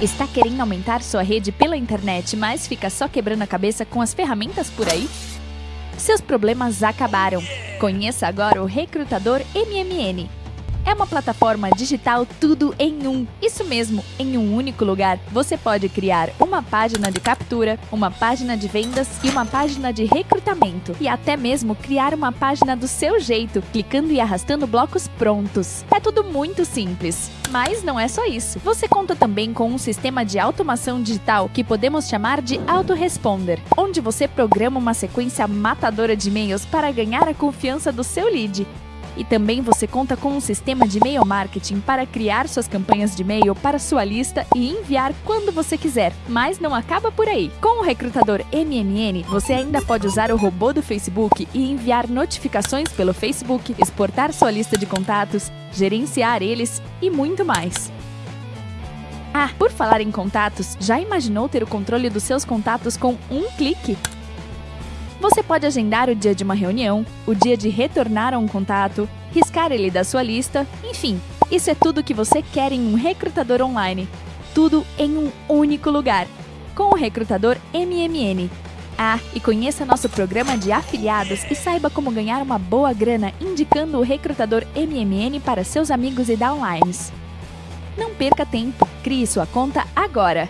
Está querendo aumentar sua rede pela internet, mas fica só quebrando a cabeça com as ferramentas por aí? Seus problemas acabaram. Conheça agora o Recrutador MMN. É uma plataforma digital tudo em um. Isso mesmo, em um único lugar. Você pode criar uma página de captura, uma página de vendas e uma página de recrutamento. E até mesmo criar uma página do seu jeito, clicando e arrastando blocos prontos. É tudo muito simples. Mas não é só isso. Você conta também com um sistema de automação digital que podemos chamar de autoresponder, onde você programa uma sequência matadora de e-mails para ganhar a confiança do seu lead. E também você conta com um sistema de e-mail marketing para criar suas campanhas de e-mail para sua lista e enviar quando você quiser. Mas não acaba por aí. Com o recrutador MMN, você ainda pode usar o robô do Facebook e enviar notificações pelo Facebook, exportar sua lista de contatos, gerenciar eles e muito mais. Ah, por falar em contatos, já imaginou ter o controle dos seus contatos com um clique? Você pode agendar o dia de uma reunião, o dia de retornar a um contato, riscar ele da sua lista, enfim, isso é tudo que você quer em um recrutador online. Tudo em um único lugar, com o recrutador MMN. Ah, e conheça nosso programa de afiliados e saiba como ganhar uma boa grana indicando o recrutador MMN para seus amigos e downlines. Não perca tempo, crie sua conta agora!